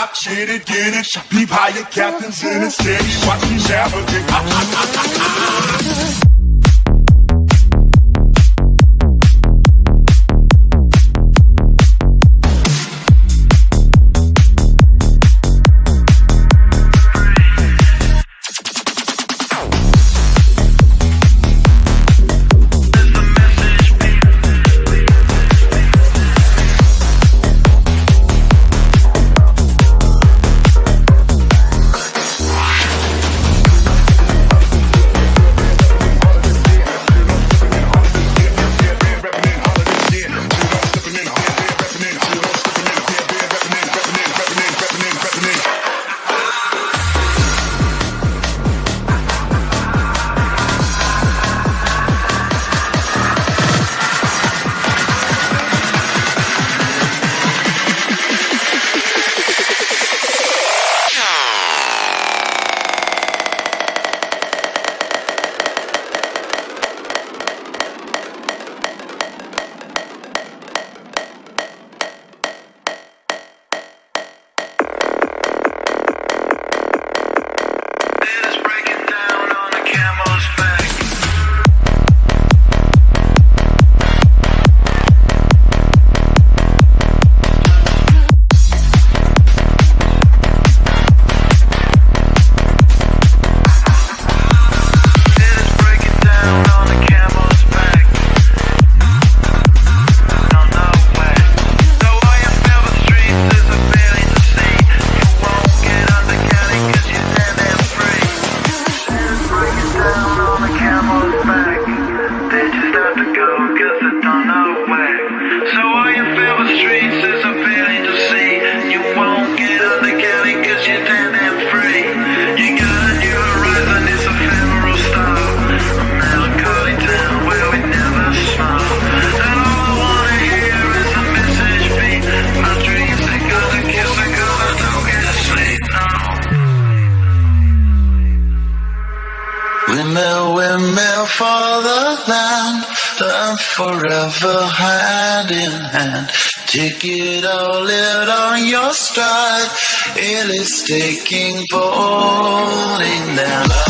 top, shit it, get it. Peep how your captain's in it, steady, watch me navigate. For the land, learn forever hand in hand. Take it all, live on your stride. It is taking, falling down.